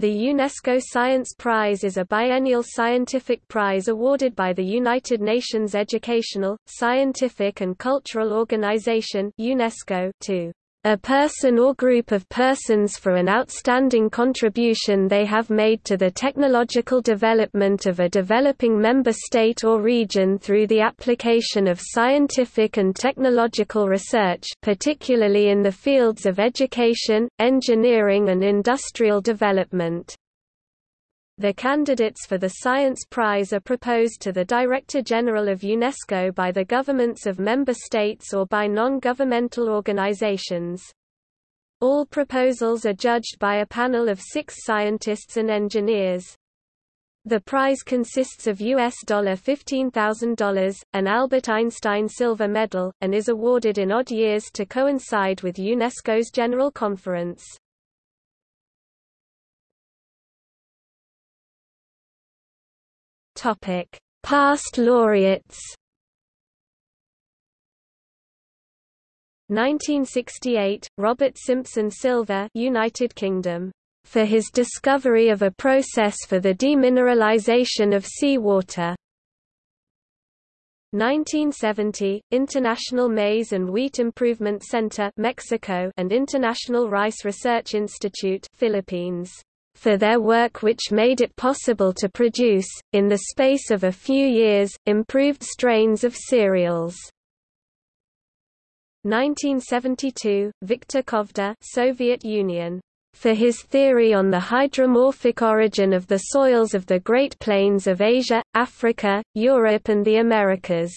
The UNESCO Science Prize is a biennial scientific prize awarded by the United Nations Educational, Scientific and Cultural Organization UNESCO to a person or group of persons for an outstanding contribution they have made to the technological development of a developing member state or region through the application of scientific and technological research particularly in the fields of education, engineering and industrial development. The candidates for the Science Prize are proposed to the Director General of UNESCO by the governments of member states or by non-governmental organizations. All proposals are judged by a panel of six scientists and engineers. The prize consists of US $15,000, an Albert Einstein Silver Medal, and is awarded in odd years to coincide with UNESCO's General Conference. Topic: Past laureates. 1968, Robert Simpson Silver, United Kingdom, for his discovery of a process for the demineralization of seawater. 1970, International Maize and Wheat Improvement Center Mexico and International Rice Research Institute Philippines for their work which made it possible to produce, in the space of a few years, improved strains of cereals. 1972, Viktor Kovda Soviet Union. For his theory on the hydromorphic origin of the soils of the Great Plains of Asia, Africa, Europe and the Americas.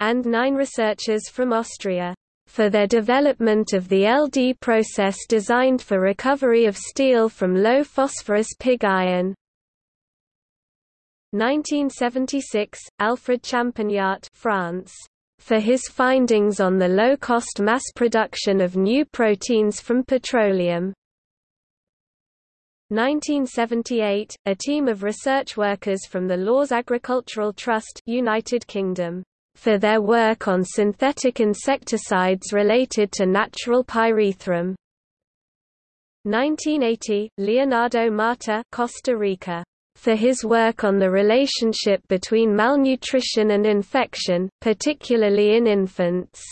And nine researchers from Austria for their development of the LD process designed for recovery of steel from low phosphorus pig iron. 1976, Alfred Champagnat France for his findings on the low-cost mass production of new proteins from petroleum. 1978, a team of research workers from the Lawes Agricultural Trust United Kingdom for their work on synthetic insecticides related to natural pyrethrum. 1980, Leonardo Mata Costa Rica for his work on the relationship between malnutrition and infection, particularly in infants.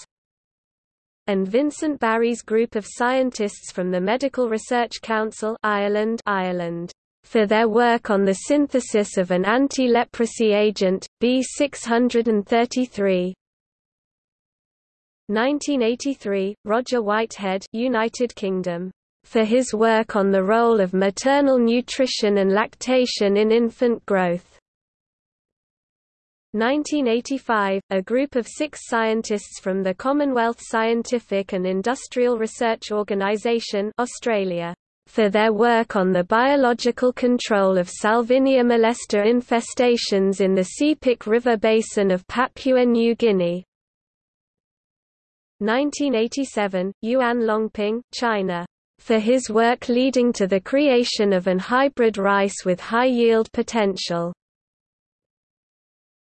And Vincent Barry's group of scientists from the Medical Research Council Ireland, Ireland for their work on the synthesis of an anti-leprosy agent, B633. 1983, Roger Whitehead United Kingdom. For his work on the role of maternal nutrition and lactation in infant growth. 1985, a group of six scientists from the Commonwealth Scientific and Industrial Research Organisation Australia for their work on the biological control of Salvinia molesta infestations in the Sepik River basin of Papua New Guinea. 1987, Yuan Longping, China, for his work leading to the creation of an hybrid rice with high yield potential.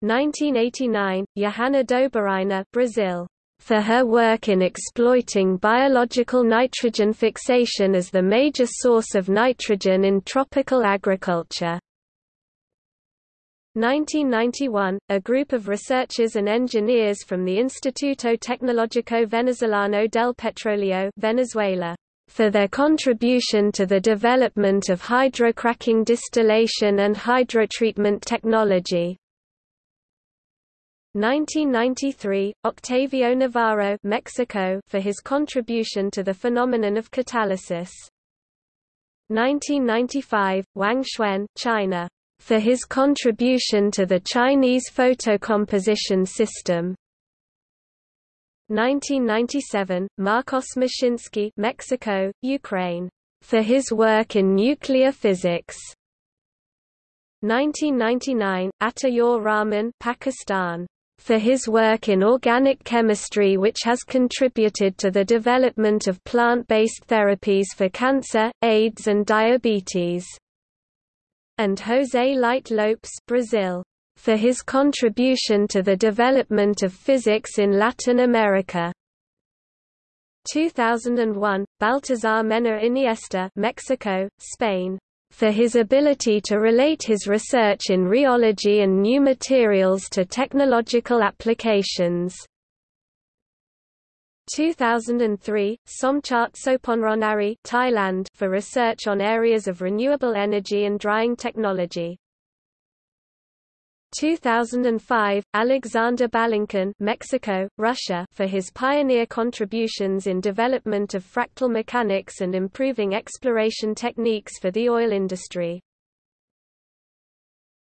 1989, Johanna Dobereiner, Brazil for her work in exploiting biological nitrogen fixation as the major source of nitrogen in tropical agriculture. 1991, a group of researchers and engineers from the Instituto Tecnológico Venezolano del Petróleo Venezuela, for their contribution to the development of hydrocracking distillation and hydrotreatment technology. 1993, Octavio Novaro Mexico for his contribution to the phenomenon of catalysis. 1995, Wang Xuan China, for his contribution to the Chinese photocomposition system. 1997, Marcos Moshinsky Mexico, Ukraine, for his work in nuclear physics. 1999, Ataur Rahman Pakistan, for his work in organic chemistry which has contributed to the development of plant-based therapies for cancer, AIDS and diabetes. And José Leite Lopes Brazil, for his contribution to the development of physics in Latin America. 2001, Baltasar Mena Iniesta Mexico, Spain, for his ability to relate his research in rheology and new materials to technological applications. 2003, Somchart Soponronnarit Thailand for research on areas of renewable energy and drying technology. 2005, Alexander Balankin Mexico, Russia for his pioneer contributions in development of fractal mechanics and improving exploration techniques for the oil industry.